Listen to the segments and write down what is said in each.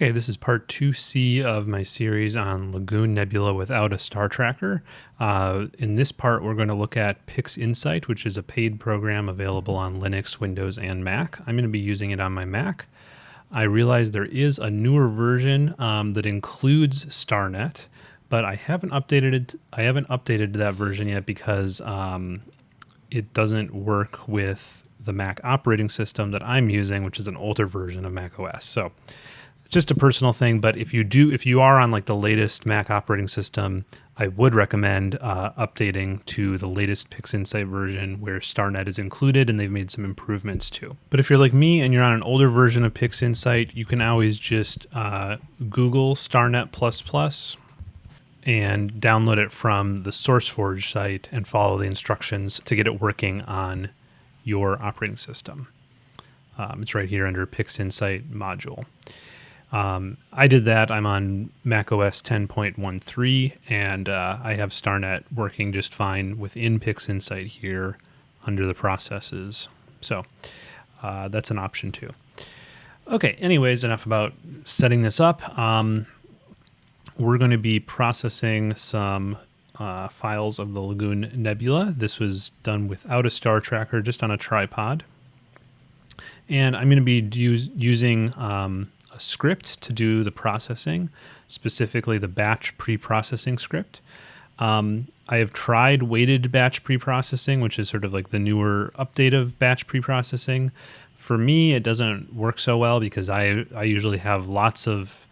Okay, this is part 2C of my series on Lagoon Nebula without a star tracker. Uh, in this part, we're going to look at PixInsight, which is a paid program available on Linux, Windows, and Mac. I'm going to be using it on my Mac. I realize there is a newer version um, that includes StarNet, but I haven't updated it. I haven't updated that version yet because um, it doesn't work with the Mac operating system that I'm using, which is an older version of Mac OS. So just a personal thing, but if you do, if you are on like the latest Mac operating system, I would recommend uh, updating to the latest PixInsight version where StarNet is included and they've made some improvements too. But if you're like me and you're on an older version of PixInsight, you can always just uh, Google StarNet++ and download it from the SourceForge site and follow the instructions to get it working on your operating system. Um, it's right here under PixInsight module. Um, I did that. I'm on Mac OS 10.13, and uh, I have StarNet working just fine within PixInsight here under the processes. So uh, that's an option too. Okay, anyways, enough about setting this up. Um, we're going to be processing some uh, files of the Lagoon Nebula. This was done without a star tracker, just on a tripod. And I'm going to be use, using um, script to do the processing, specifically the batch pre-processing script. Um, I have tried weighted batch pre-processing, which is sort of like the newer update of batch pre-processing. For me, it doesn't work so well because I I usually have lots of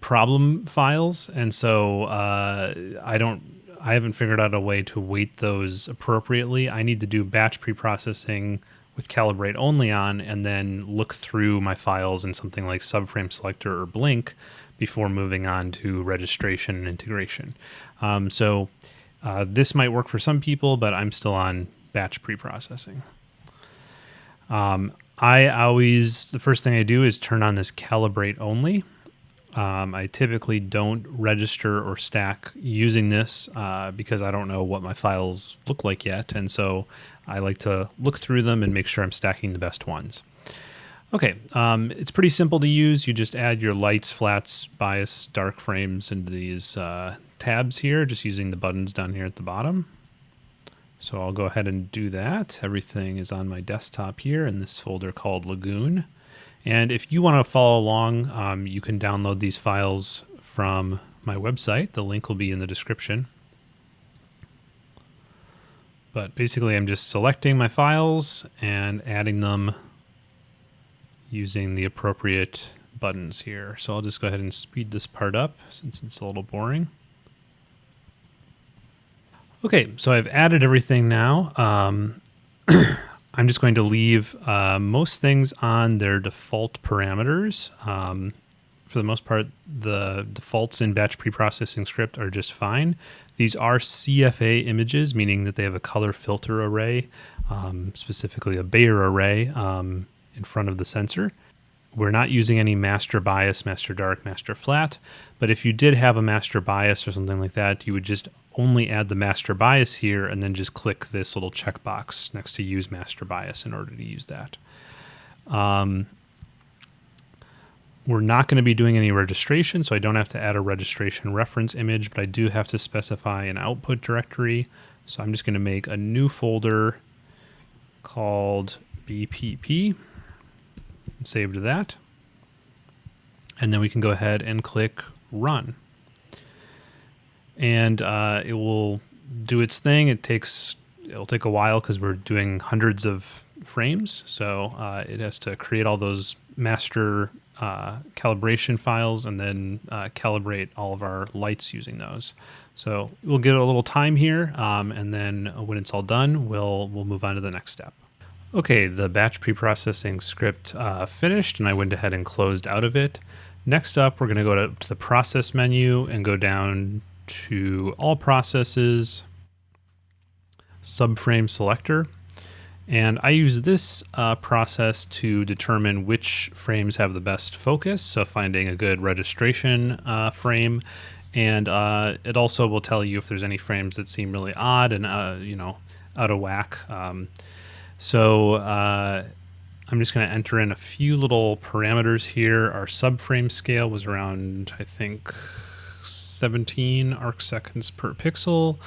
problem files, and so uh, I don't I haven't figured out a way to weight those appropriately. I need to do batch pre-processing with calibrate only on and then look through my files in something like subframe selector or blink before moving on to registration and integration. Um, so uh, this might work for some people, but I'm still on batch pre-processing. Um, I always, the first thing I do is turn on this calibrate only. Um, I typically don't register or stack using this uh, because I don't know what my files look like yet. And so I like to look through them and make sure I'm stacking the best ones. Okay, um, it's pretty simple to use. You just add your lights, flats, bias, dark frames into these uh, tabs here, just using the buttons down here at the bottom. So I'll go ahead and do that. Everything is on my desktop here in this folder called Lagoon. And if you want to follow along, um, you can download these files from my website. The link will be in the description. But basically I'm just selecting my files and adding them using the appropriate buttons here. So I'll just go ahead and speed this part up since it's a little boring. Okay, so I've added everything now. Um, I'm just going to leave uh, most things on their default parameters. Um, for the most part, the defaults in batch preprocessing script are just fine. These are CFA images, meaning that they have a color filter array, um, specifically a Bayer array um, in front of the sensor. We're not using any master bias, master dark, master flat, but if you did have a master bias or something like that, you would just only add the master bias here and then just click this little checkbox next to use master bias in order to use that. Um, we're not going to be doing any registration, so I don't have to add a registration reference image, but I do have to specify an output directory. So I'm just going to make a new folder called BPP and save to that. And then we can go ahead and click run and uh, it will do its thing. It takes it'll take a while because we're doing hundreds of frames, so uh, it has to create all those master uh, calibration files and then uh, calibrate all of our lights using those. So we'll get a little time here, um, and then when it's all done, we'll we'll move on to the next step. Okay, the batch preprocessing script uh, finished, and I went ahead and closed out of it. Next up, we're going to go to, to the process menu and go down to all processes, subframe selector. And I use this uh, process to determine which frames have the best focus, so finding a good registration uh, frame. And uh, it also will tell you if there's any frames that seem really odd and, uh, you know, out of whack. Um, so uh, I'm just going to enter in a few little parameters here. Our subframe scale was around, I think, 17 arc seconds per pixel.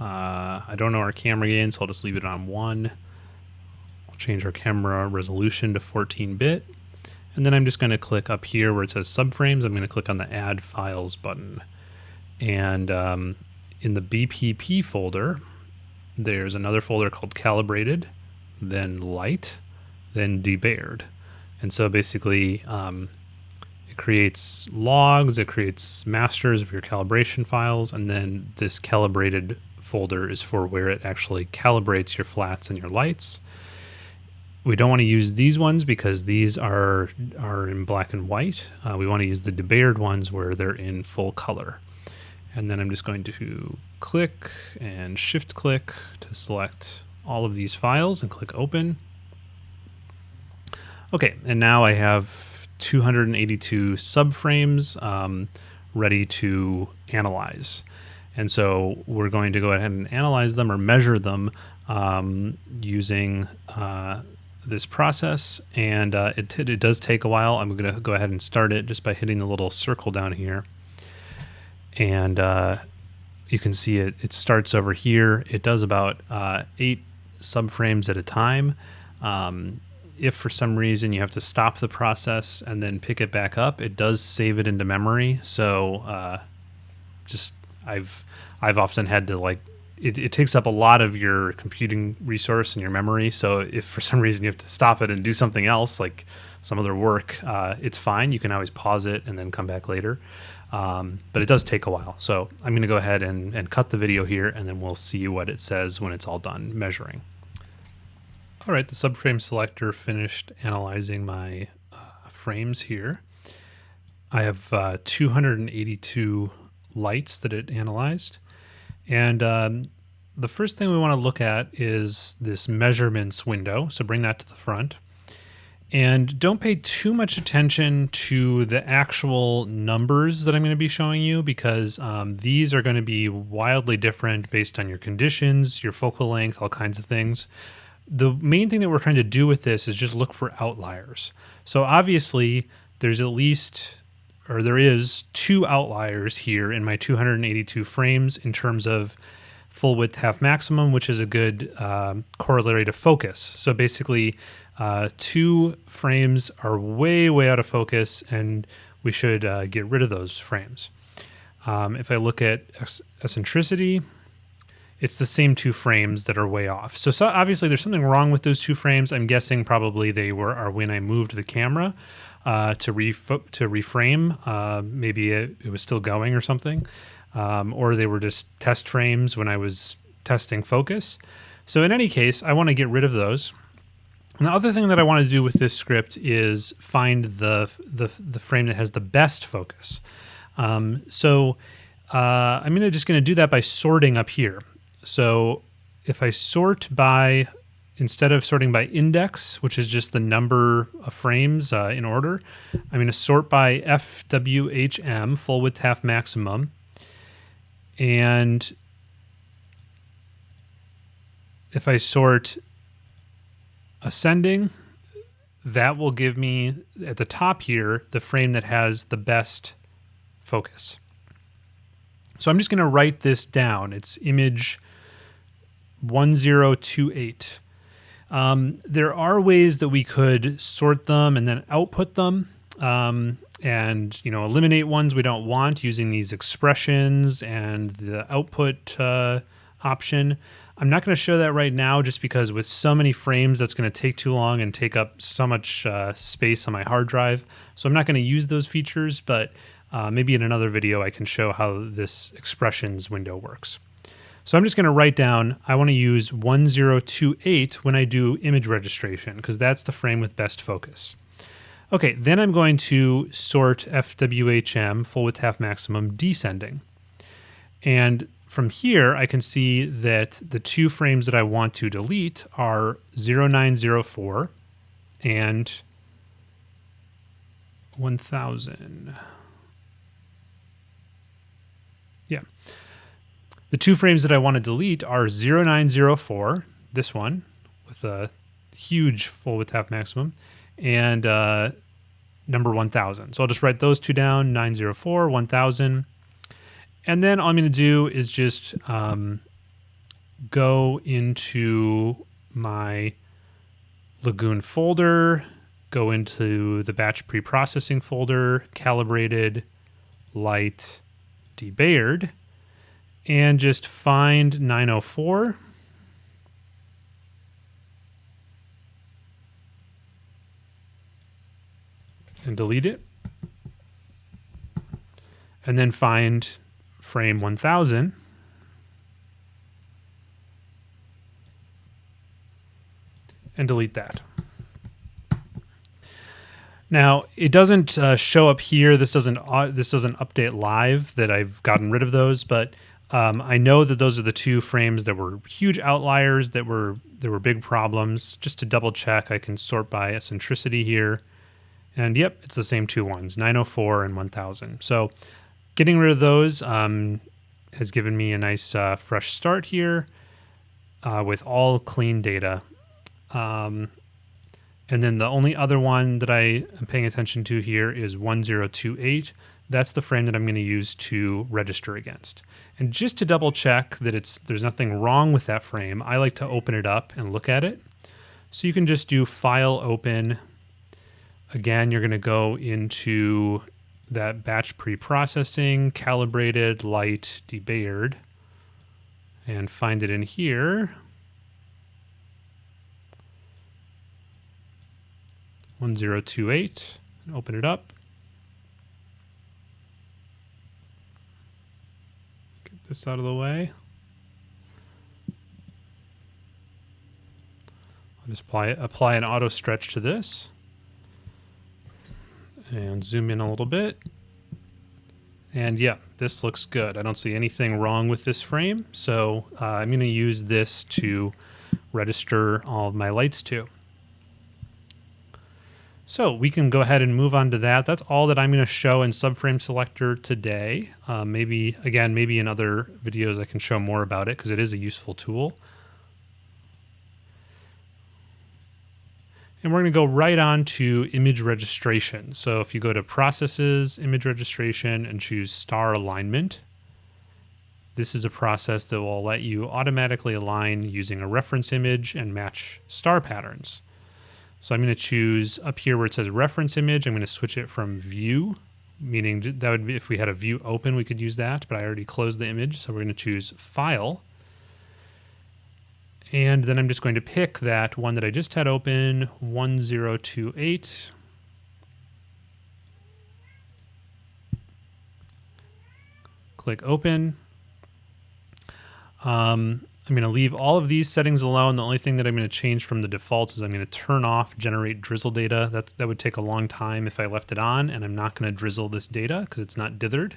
Uh, I don't know our camera gain, so I'll just leave it on one. I'll change our camera resolution to 14 bit. And then I'm just going to click up here where it says subframes. I'm going to click on the add files button. And um, in the BPP folder, there's another folder called calibrated, then light, then debayered. And so basically, um, it creates logs, it creates masters of your calibration files, and then this calibrated folder is for where it actually calibrates your flats and your lights. We don't want to use these ones because these are are in black and white. Uh, we want to use the debayered ones where they're in full color. And then I'm just going to click and shift click to select all of these files and click open. Okay, and now I have 282 subframes um, ready to analyze. And so we're going to go ahead and analyze them or measure them um, using uh, this process. And uh, it, it does take a while. I'm going to go ahead and start it just by hitting the little circle down here. And uh, you can see it, it starts over here. It does about uh, eight subframes at a time. Um, if for some reason you have to stop the process and then pick it back up, it does save it into memory. So uh, just I've I've often had to like it, it takes up a lot of your computing resource and your memory. So if for some reason you have to stop it and do something else, like some other work, uh, it's fine. You can always pause it and then come back later. Um, but it does take a while. So I'm going to go ahead and, and cut the video here and then we'll see what it says when it's all done measuring. All right, the subframe selector finished analyzing my uh, frames here. I have uh, 282 lights that it analyzed. And um, the first thing we want to look at is this measurements window. So bring that to the front. And don't pay too much attention to the actual numbers that I'm going to be showing you because um, these are going to be wildly different based on your conditions, your focal length, all kinds of things the main thing that we're trying to do with this is just look for outliers. So obviously there's at least, or there is two outliers here in my 282 frames in terms of full width half maximum, which is a good um, corollary to focus. So basically uh, two frames are way, way out of focus and we should uh, get rid of those frames. Um, if I look at eccentricity, it's the same two frames that are way off. So, so, obviously there's something wrong with those two frames. I'm guessing probably they were are when I moved the camera uh, to re to reframe. Uh, maybe it, it, was still going or something, um, or they were just test frames when I was testing focus. So in any case, I want to get rid of those. And the other thing that I want to do with this script is find the the, the frame that has the best focus. Um, so uh, I'm gonna just going to do that by sorting up here. So if I sort by, instead of sorting by index, which is just the number of frames uh, in order, I'm going to sort by FWHM, full width half maximum. And if I sort ascending, that will give me at the top here the frame that has the best focus. So I'm just going to write this down. It's image 1028. Um, there are ways that we could sort them and then output them um, and you know eliminate ones we don't want using these expressions and the output uh, option. I'm not going to show that right now just because with so many frames that's going to take too long and take up so much uh, space on my hard drive. So I'm not going to use those features, but uh, maybe in another video I can show how this expressions window works. So I'm just going to write down, I want to use 1028 when I do image registration because that's the frame with best focus. Okay, then I'm going to sort FWHM, full width half maximum, descending. And from here, I can see that the two frames that I want to delete are 0904 and 1000. Yeah. The two frames that I want to delete are 0904, this one with a huge full width half maximum, and uh, number 1000. So I'll just write those two down, 904, 1000. And then all I'm going to do is just um, go into my Lagoon folder, go into the batch preprocessing folder, calibrated, light, debayered, and just find 904. And delete it. And then find frame 1000 and delete that. Now it doesn't uh, show up here. This doesn't uh, this doesn't update live that I've gotten rid of those, but um, I know that those are the two frames that were huge outliers that were there were big problems. Just to double check, I can sort by eccentricity here, and yep, it's the same two ones, 904 and 1000. So getting rid of those um, has given me a nice uh, fresh start here uh, with all clean data. Um, and then the only other one that I am paying attention to here is 1028. That's the frame that I'm going to use to register against. And just to double check that it's there's nothing wrong with that frame, I like to open it up and look at it. So you can just do file open. Again, you're going to go into that batch pre-processing, calibrated, light, debayered, and find it in here. 1028 and open it up. This out of the way. I'll just apply, apply an auto stretch to this and zoom in a little bit. And yeah, this looks good. I don't see anything wrong with this frame. So uh, I'm going to use this to register all of my lights to. So we can go ahead and move on to that. That's all that I'm going to show in subframe selector today. Uh, maybe, again, maybe in other videos I can show more about it because it is a useful tool. And we're going to go right on to image registration. So if you go to processes, image registration, and choose star alignment, this is a process that will let you automatically align using a reference image and match star patterns. So I'm going to choose up here where it says reference image, I'm going to switch it from view, meaning that would be if we had a view open, we could use that, but I already closed the image. So we're going to choose file. And then I'm just going to pick that one that I just had open, 1028. Click open. Um, I'm going to leave all of these settings alone. The only thing that I'm going to change from the defaults is I'm going to turn off generate drizzle data. That, that would take a long time if I left it on, and I'm not going to drizzle this data because it's not dithered.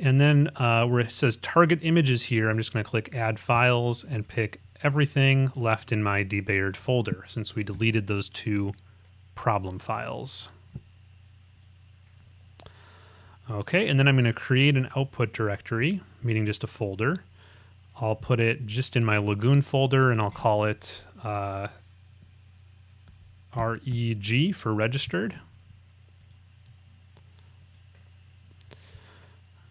And then uh, where it says target images here, I'm just going to click add files and pick everything left in my debayered folder since we deleted those two problem files. Okay, and then I'm going to create an output directory, meaning just a folder. I'll put it just in my Lagoon folder and I'll call it uh, REG for registered.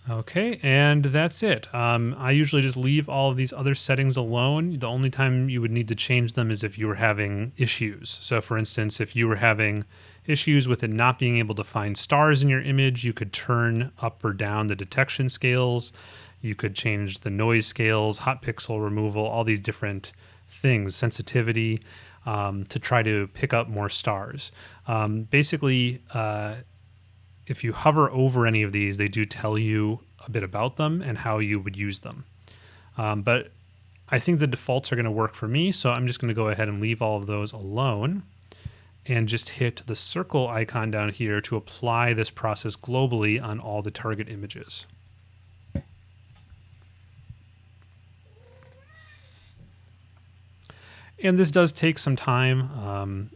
Okay, and that's it. Um, I usually just leave all of these other settings alone. The only time you would need to change them is if you were having issues. So for instance, if you were having issues with it not being able to find stars in your image, you could turn up or down the detection scales. You could change the noise scales, hot pixel removal, all these different things, sensitivity, um, to try to pick up more stars. Um, basically, uh, if you hover over any of these, they do tell you a bit about them and how you would use them. Um, but I think the defaults are going to work for me, so I'm just going to go ahead and leave all of those alone and just hit the circle icon down here to apply this process globally on all the target images. And this does take some time. Um,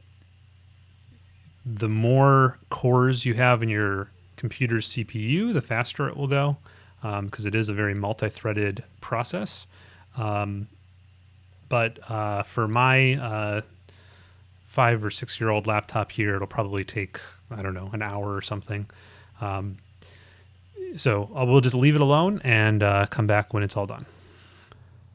the more cores you have in your computer's CPU, the faster it will go because um, it is a very multi-threaded process. Um, but uh, for my uh, five or six year old laptop here, it'll probably take, I don't know, an hour or something. Um, so uh, we'll just leave it alone and uh, come back when it's all done.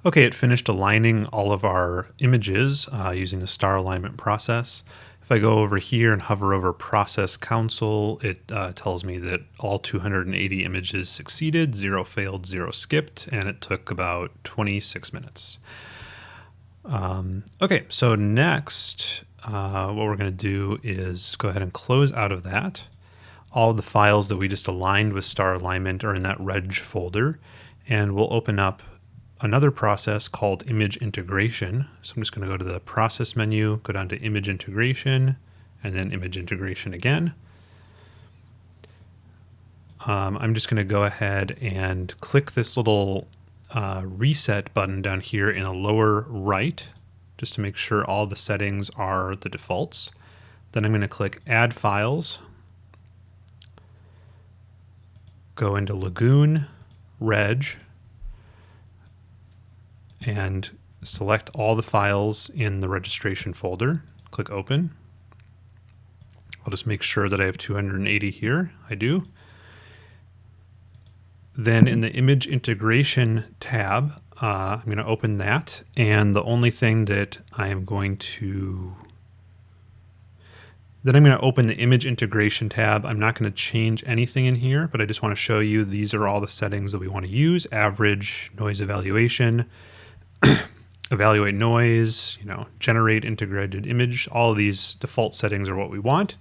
Okay, it finished aligning all of our images uh, using the star alignment process. If I go over here and hover over process console, it uh, tells me that all 280 images succeeded, zero failed, zero skipped, and it took about 26 minutes. Um, okay, so next, uh, what we're going to do is go ahead and close out of that. All the files that we just aligned with star alignment are in that reg folder, and we'll open up another process called image integration. So I'm just going to go to the process menu, go down to image integration, and then image integration again. Um, I'm just going to go ahead and click this little uh, reset button down here in the lower right, just to make sure all the settings are the defaults. Then I'm going to click add files, go into Lagoon, Reg, and select all the files in the registration folder. Click open. I'll just make sure that I have 280 here. I do. Then in the image integration tab, uh, I'm going to open that. And the only thing that I am going to then I'm going to open the image integration tab. I'm not going to change anything in here, but I just want to show you these are all the settings that we want to use. Average, noise evaluation, evaluate noise, you know, generate integrated image. All of these default settings are what we want.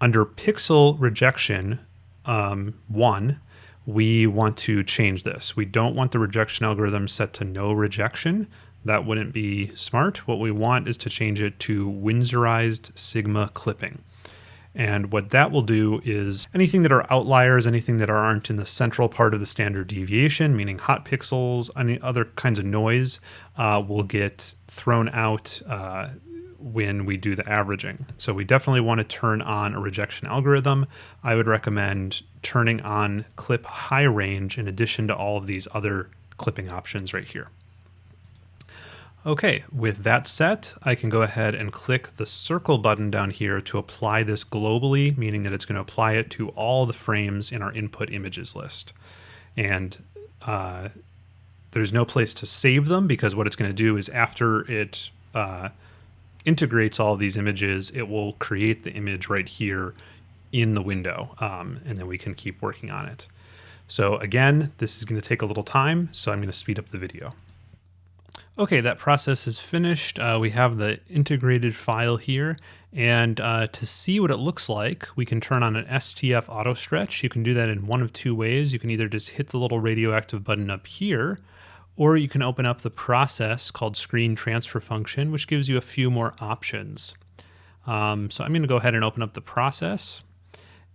Under pixel rejection um, one, we want to change this. We don't want the rejection algorithm set to no rejection. That wouldn't be smart. What we want is to change it to Winsorized Sigma clipping. And what that will do is anything that are outliers, anything that aren't in the central part of the standard deviation, meaning hot pixels, any other kinds of noise, uh, will get thrown out uh, when we do the averaging. So we definitely want to turn on a rejection algorithm. I would recommend turning on clip high range in addition to all of these other clipping options right here. Okay, with that set, I can go ahead and click the circle button down here to apply this globally, meaning that it's going to apply it to all the frames in our input images list. And uh, there's no place to save them because what it's going to do is after it uh, integrates all these images, it will create the image right here in the window, um, and then we can keep working on it. So again, this is going to take a little time, so I'm going to speed up the video. Okay, that process is finished. Uh, we have the integrated file here. And uh, to see what it looks like, we can turn on an STF auto stretch. You can do that in one of two ways. You can either just hit the little radioactive button up here, or you can open up the process called screen transfer function, which gives you a few more options. Um, so I'm going to go ahead and open up the process.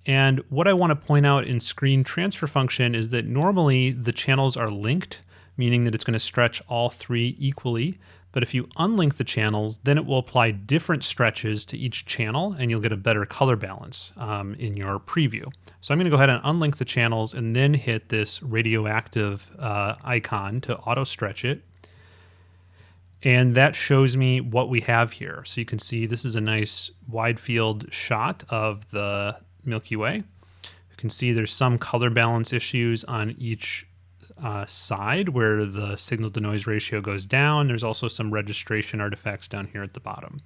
And what I want to point out in screen transfer function is that normally the channels are linked meaning that it's going to stretch all three equally. But if you unlink the channels, then it will apply different stretches to each channel and you'll get a better color balance um, in your preview. So I'm going to go ahead and unlink the channels and then hit this radioactive uh, icon to auto stretch it. And that shows me what we have here. So you can see this is a nice wide field shot of the Milky Way. You can see there's some color balance issues on each uh, side where the signal to noise ratio goes down. There's also some registration artifacts down here at the bottom.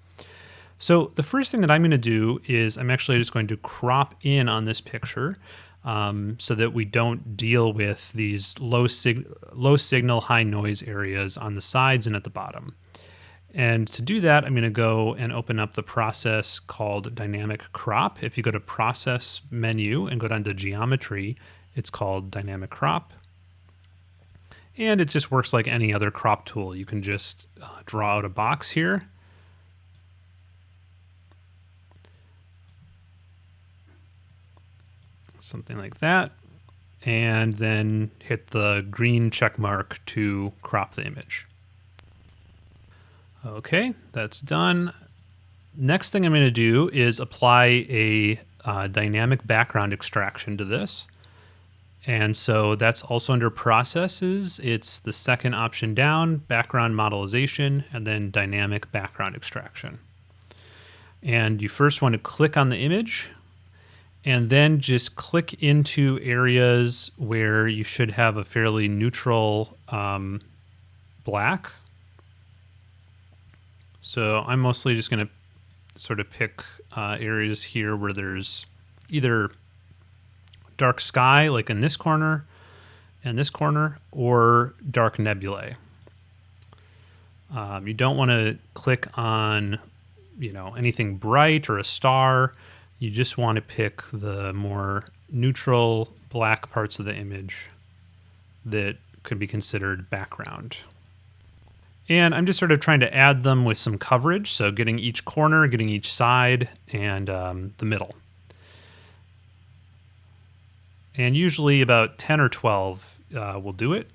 So the first thing that I'm going to do is I'm actually just going to crop in on this picture um, so that we don't deal with these low, sig low signal, high noise areas on the sides and at the bottom. And to do that, I'm going to go and open up the process called Dynamic Crop. If you go to Process menu and go down to Geometry, it's called Dynamic Crop. And it just works like any other crop tool. You can just uh, draw out a box here. Something like that. And then hit the green check mark to crop the image. Okay, that's done. Next thing I'm going to do is apply a uh, dynamic background extraction to this. And so that's also under processes. It's the second option down, background modelization, and then dynamic background extraction. And you first want to click on the image and then just click into areas where you should have a fairly neutral um, black. So I'm mostly just going to sort of pick uh, areas here where there's either dark sky, like in this corner and this corner, or dark nebulae. Um, you don't want to click on, you know, anything bright or a star. You just want to pick the more neutral black parts of the image that could be considered background. And I'm just sort of trying to add them with some coverage, so getting each corner, getting each side, and um, the middle. And usually about 10 or 12 uh, will do it.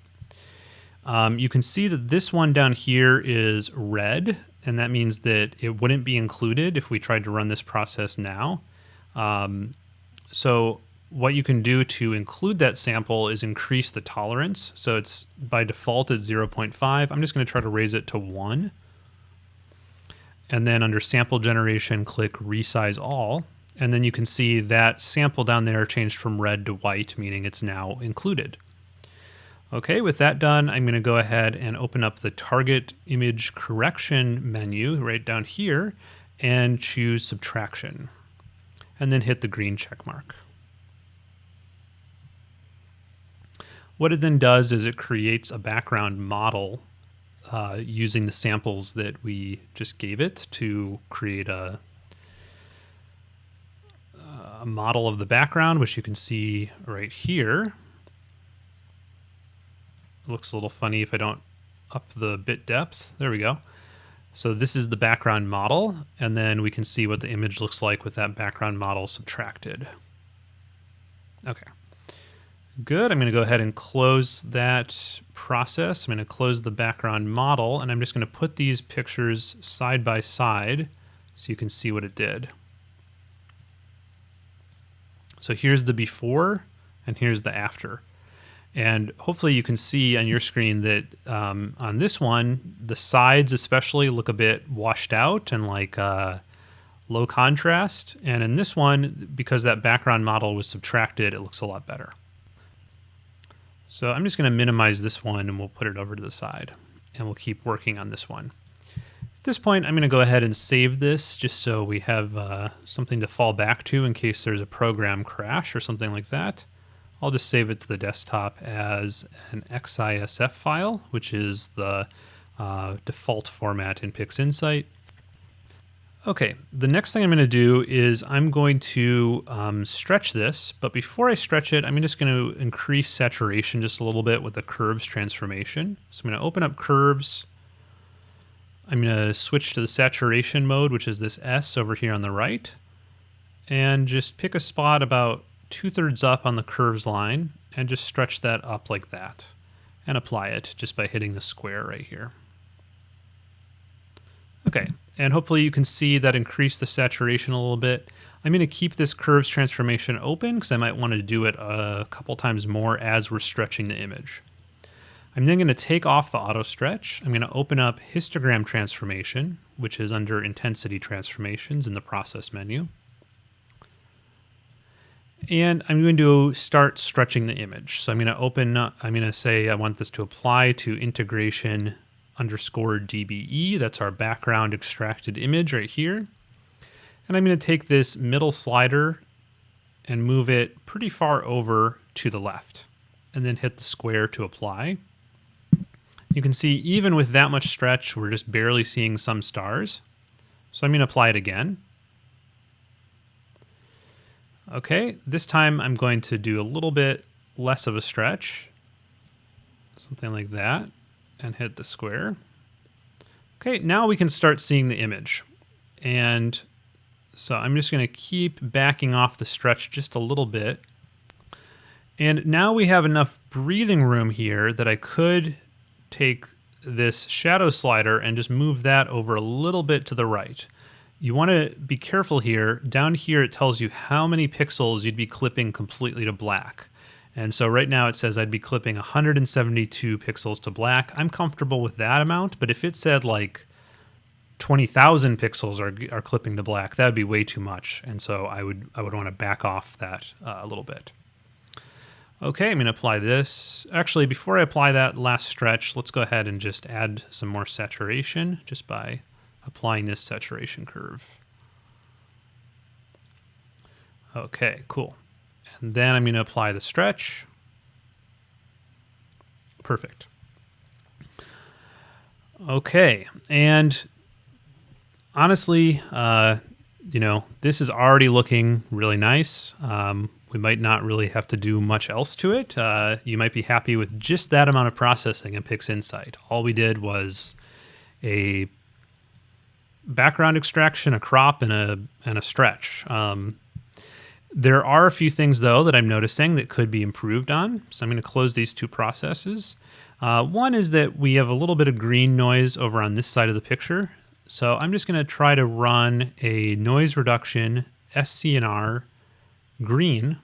Um, you can see that this one down here is red, and that means that it wouldn't be included if we tried to run this process now. Um, so what you can do to include that sample is increase the tolerance. So it's by default at 0.5. I'm just going to try to raise it to 1. And then under sample generation, click resize all. And then you can see that sample down there changed from red to white, meaning it's now included. Okay, with that done, I'm going to go ahead and open up the target image correction menu right down here and choose subtraction. And then hit the green check mark. What it then does is it creates a background model uh, using the samples that we just gave it to create a, a model of the background, which you can see right here. It looks a little funny if I don't up the bit depth. There we go. So this is the background model, and then we can see what the image looks like with that background model subtracted. Okay. Good. I'm going to go ahead and close that process. I'm going to close the background model, and I'm just going to put these pictures side by side so you can see what it did. So here's the before, and here's the after. And hopefully you can see on your screen that um, on this one, the sides especially look a bit washed out and like uh, low contrast. And in this one, because that background model was subtracted, it looks a lot better. So I'm just going to minimize this one and we'll put it over to the side and we'll keep working on this one. At this point, I'm going to go ahead and save this just so we have uh, something to fall back to in case there's a program crash or something like that. I'll just save it to the desktop as an XISF file, which is the uh, default format in PixInsight. Okay, the next thing I'm going to do is I'm going to um, stretch this, but before I stretch it, I'm just going to increase saturation just a little bit with the curves transformation. So I'm going to open up curves. I'm going to switch to the saturation mode, which is this S over here on the right, and just pick a spot about two thirds up on the curves line and just stretch that up like that and apply it just by hitting the square right here. Okay, and hopefully you can see that increase the saturation a little bit. I'm going to keep this curves transformation open because I might want to do it a couple times more as we're stretching the image. I'm then going to take off the auto stretch. I'm going to open up histogram transformation, which is under intensity transformations in the process menu. And I'm going to start stretching the image. So I'm going to open, I'm going to say I want this to apply to integration underscore DBE. That's our background extracted image right here. And I'm going to take this middle slider and move it pretty far over to the left and then hit the square to apply. You can see even with that much stretch, we're just barely seeing some stars. So I'm going to apply it again. Okay, this time I'm going to do a little bit less of a stretch, something like that and hit the square. Okay, now we can start seeing the image. And so I'm just going to keep backing off the stretch just a little bit. And now we have enough breathing room here that I could take this shadow slider and just move that over a little bit to the right. You want to be careful here. Down here it tells you how many pixels you'd be clipping completely to black. And so right now it says I'd be clipping 172 pixels to black. I'm comfortable with that amount, but if it said like 20,000 pixels are, are clipping to black, that would be way too much. And so I would, I would want to back off that uh, a little bit. Okay, I'm going to apply this. Actually, before I apply that last stretch, let's go ahead and just add some more saturation just by applying this saturation curve. Okay, cool. And then I'm going to apply the stretch. Perfect. Okay, and honestly, uh, you know, this is already looking really nice. Um, we might not really have to do much else to it. Uh, you might be happy with just that amount of processing in PixInsight. All we did was a background extraction, a crop, and a and a stretch. Um, there are a few things though that I'm noticing that could be improved on. So I'm going to close these two processes. Uh, one is that we have a little bit of green noise over on this side of the picture. So I'm just going to try to run a noise reduction SCNR green.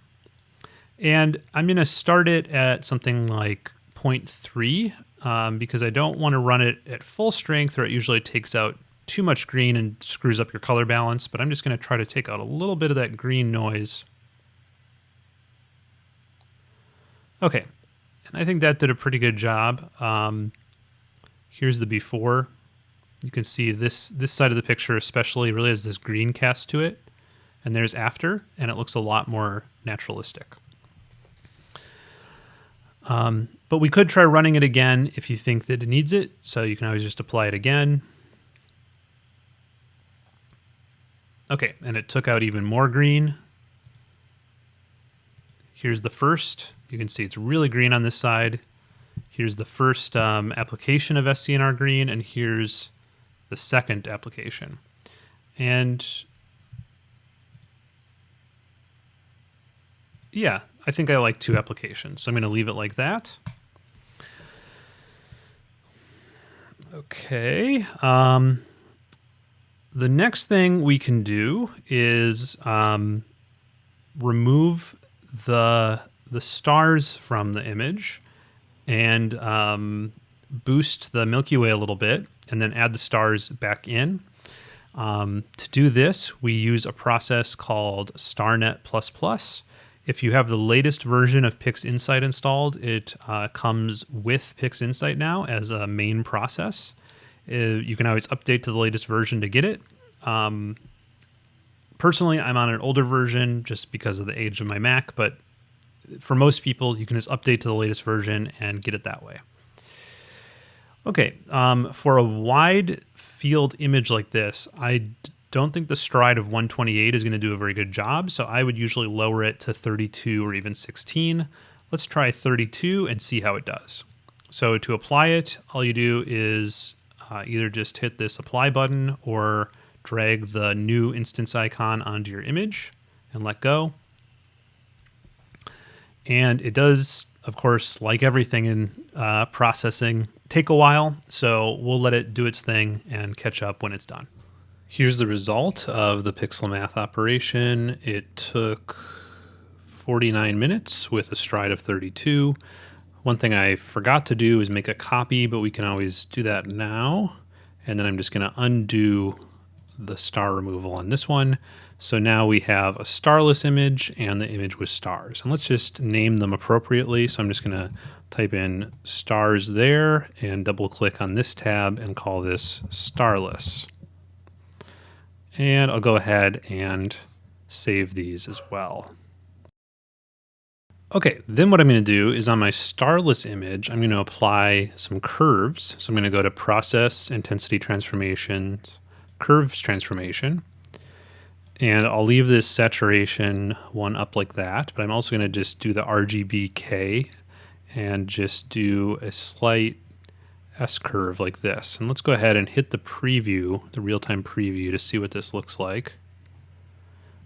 And I'm going to start it at something like 0.3 um, because I don't want to run it at full strength or it usually takes out too much green and screws up your color balance. But I'm just going to try to take out a little bit of that green noise. Okay, and I think that did a pretty good job. Um, here's the before. You can see this this side of the picture especially really has this green cast to it and there's after, and it looks a lot more naturalistic. Um, but we could try running it again if you think that it needs it. So you can always just apply it again. Okay, and it took out even more green. Here's the first. You can see it's really green on this side. Here's the first um, application of SCNR green, and here's the second application. And yeah, I think I like two applications. So I'm going to leave it like that. Okay. Um, the next thing we can do is um, remove the the stars from the image and um, boost the Milky Way a little bit and then add the stars back in. Um, to do this, we use a process called StarNet++. If you have the latest version of PixInsight installed, it uh, comes with PixInsight now as a main process. Uh, you can always update to the latest version to get it. Um, personally, I'm on an older version just because of the age of my Mac, but for most people, you can just update to the latest version and get it that way. Okay, um, for a wide field image like this, I don't think the stride of 128 is going to do a very good job, so I would usually lower it to 32 or even 16. Let's try 32 and see how it does. So to apply it, all you do is uh, either just hit this apply button or drag the new instance icon onto your image and let go. And it does, of course, like everything in uh, processing, take a while. So we'll let it do its thing and catch up when it's done. Here's the result of the pixel math operation. It took 49 minutes with a stride of 32. One thing I forgot to do is make a copy, but we can always do that now. And then I'm just going to undo the star removal on this one. So now we have a starless image and the image with stars. And let's just name them appropriately. So I'm just going to type in stars there and double click on this tab and call this starless. And I'll go ahead and save these as well. Okay, then what I'm going to do is on my starless image, I'm going to apply some curves. So I'm going to go to Process, Intensity Transformation, Curves Transformation. And I'll leave this saturation one up like that, but I'm also going to just do the RGBK and just do a slight S-curve like this. And let's go ahead and hit the preview, the real-time preview to see what this looks like.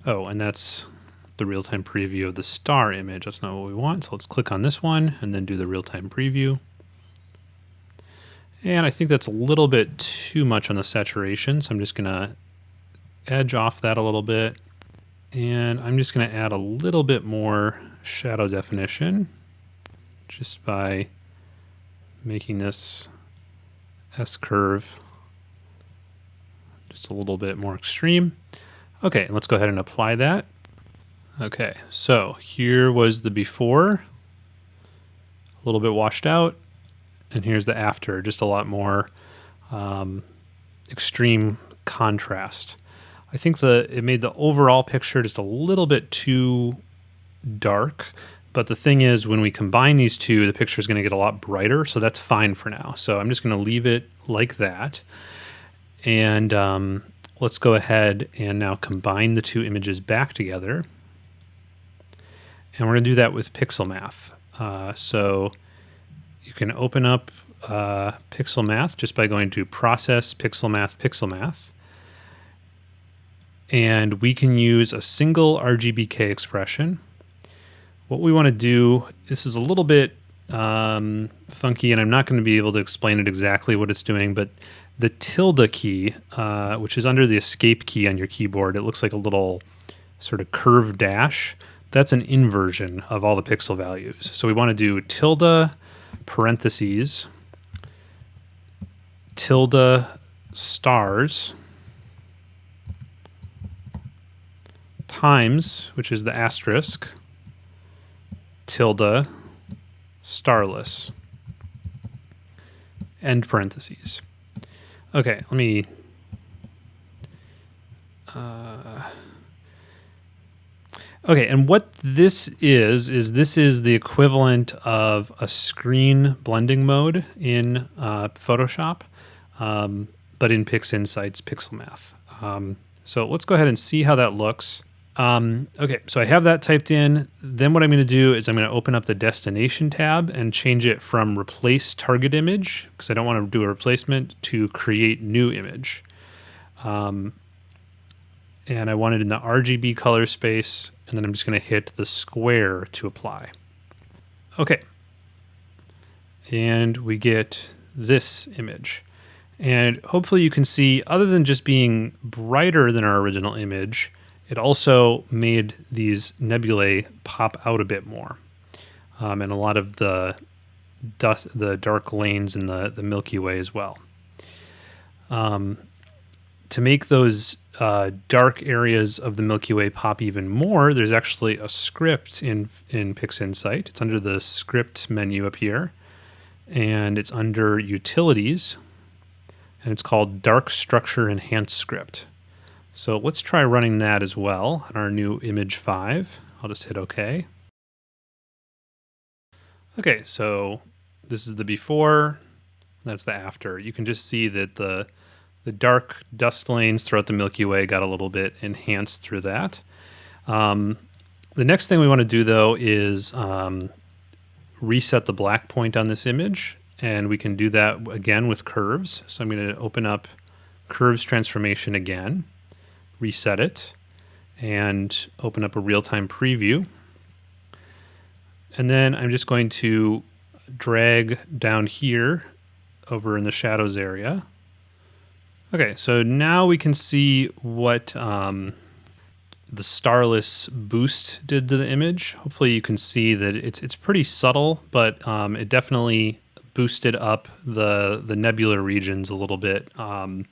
Oh, and that's the real-time preview of the star image. That's not what we want. So let's click on this one and then do the real-time preview. And I think that's a little bit too much on the saturation. So I'm just going to edge off that a little bit. And I'm just going to add a little bit more shadow definition just by making this S curve just a little bit more extreme. Okay, let's go ahead and apply that. Okay, so here was the before, a little bit washed out, and here's the after, just a lot more um, extreme contrast. I think the it made the overall picture just a little bit too dark. But the thing is, when we combine these two, the picture is going to get a lot brighter. So that's fine for now. So I'm just going to leave it like that. And um, let's go ahead and now combine the two images back together. And we're going to do that with Pixel Math. Uh, so you can open up uh, Pixel Math just by going to Process, Pixel Math, Pixel Math and we can use a single RGBK expression. What we want to do, this is a little bit um, funky, and I'm not going to be able to explain it exactly what it's doing, but the tilde key, uh, which is under the escape key on your keyboard, it looks like a little sort of curved dash. That's an inversion of all the pixel values. So we want to do tilde parentheses, tilde stars, times, which is the asterisk, tilde, starless, end parentheses. Okay, let me. Uh, okay, and what this is, is this is the equivalent of a screen blending mode in uh, Photoshop, um, but in PixInsight's Pixel Math. Um, so let's go ahead and see how that looks. Um, okay, so I have that typed in. Then what I'm going to do is I'm going to open up the destination tab and change it from replace target image, because I don't want to do a replacement, to create new image. Um, and I want it in the RGB color space, and then I'm just going to hit the square to apply. Okay. And we get this image. And hopefully you can see, other than just being brighter than our original image, it also made these nebulae pop out a bit more. Um, and a lot of the dust, the dark lanes in the, the Milky Way as well. Um, to make those uh, dark areas of the Milky Way pop even more, there's actually a script in in PixInsight. It's under the script menu up here, and it's under Utilities, and it's called Dark Structure Enhance Script. So let's try running that as well on our new image 5. I'll just hit OK. Okay, so this is the before, that's the after. You can just see that the, the dark dust lanes throughout the Milky Way got a little bit enhanced through that. Um, the next thing we want to do though is um, reset the black point on this image and we can do that again with curves. So I'm going to open up curves transformation again reset it, and open up a real-time preview. And then I'm just going to drag down here over in the shadows area. Okay, so now we can see what um, the starless boost did to the image. Hopefully you can see that it's it's pretty subtle, but um, it definitely boosted up the the nebular regions a little bit. Um,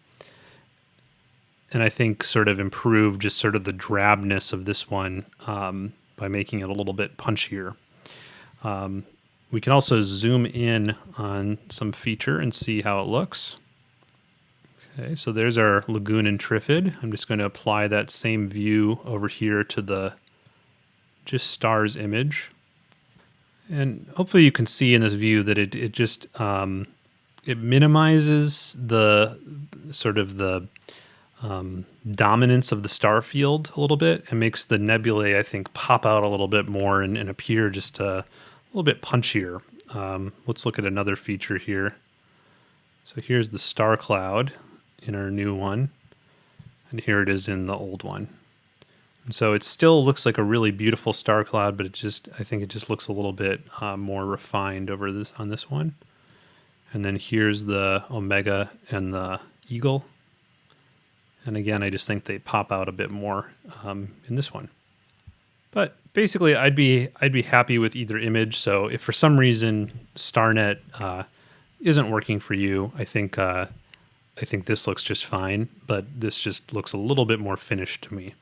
and I think sort of improve just sort of the drabness of this one um, by making it a little bit punchier. Um, we can also zoom in on some feature and see how it looks. Okay, so there's our Lagoon and Trifid. I'm just going to apply that same view over here to the just stars image. And hopefully you can see in this view that it, it just, um, it minimizes the sort of the um, dominance of the star field a little bit and makes the nebulae, I think, pop out a little bit more and, and appear just a little bit punchier. Um, let's look at another feature here. So here's the star cloud in our new one, and here it is in the old one. And so it still looks like a really beautiful star cloud, but it just, I think it just looks a little bit uh, more refined over this on this one. And then here's the Omega and the Eagle. And again, I just think they pop out a bit more um, in this one. But basically, I'd be I'd be happy with either image. So if for some reason StarNet uh, isn't working for you, I think uh, I think this looks just fine, but this just looks a little bit more finished to me.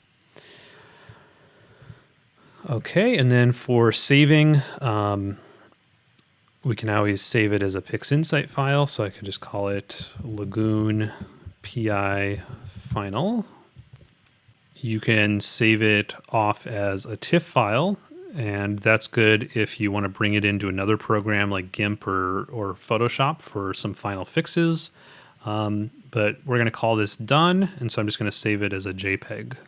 Okay, and then for saving, um, we can always save it as a PixInsight file. So I could just call it Lagoon PI final. You can save it off as a TIFF file, and that's good if you want to bring it into another program like GIMP or, or Photoshop for some final fixes. Um, but we're going to call this done, and so I'm just going to save it as a JPEG.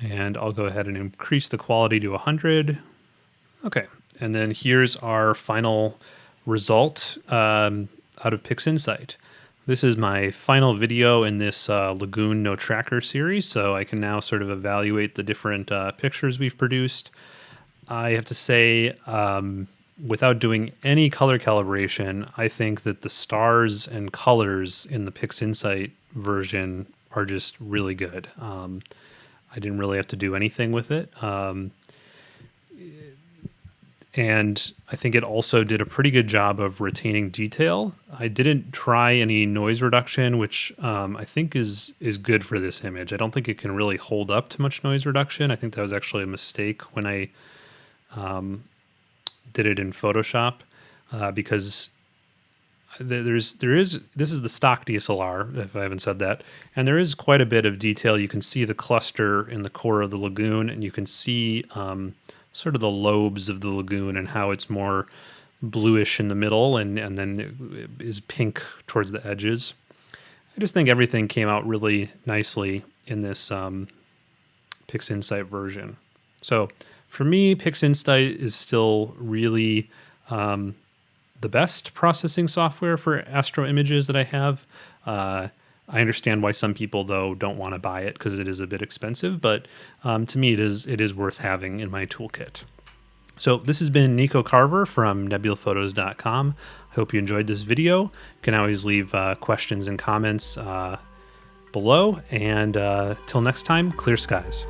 And I'll go ahead and increase the quality to 100. Okay, and then here's our final result um, out of PixInsight. This is my final video in this uh, Lagoon No Tracker series, so I can now sort of evaluate the different uh, pictures we've produced. I have to say, um, without doing any color calibration, I think that the stars and colors in the PixInsight version are just really good. Um, I didn't really have to do anything with it. Um, and I think it also did a pretty good job of retaining detail. I didn't try any noise reduction, which um, I think is is good for this image. I don't think it can really hold up to much noise reduction. I think that was actually a mistake when I um, did it in Photoshop uh, because there's there is this is the stock DSLR if I haven't said that, and there is quite a bit of detail. You can see the cluster in the core of the lagoon, and you can see. Um, sort of the lobes of the lagoon and how it's more bluish in the middle and, and then is pink towards the edges. I just think everything came out really nicely in this um, PixInsight version. So for me, PixInsight is still really um, the best processing software for astro images that I have. Uh, I understand why some people though don't want to buy it because it is a bit expensive, but um, to me it is it is worth having in my toolkit. So this has been Nico Carver from nebulaphotos.com. I hope you enjoyed this video. You can always leave uh, questions and comments uh, below. And uh, till next time, clear skies.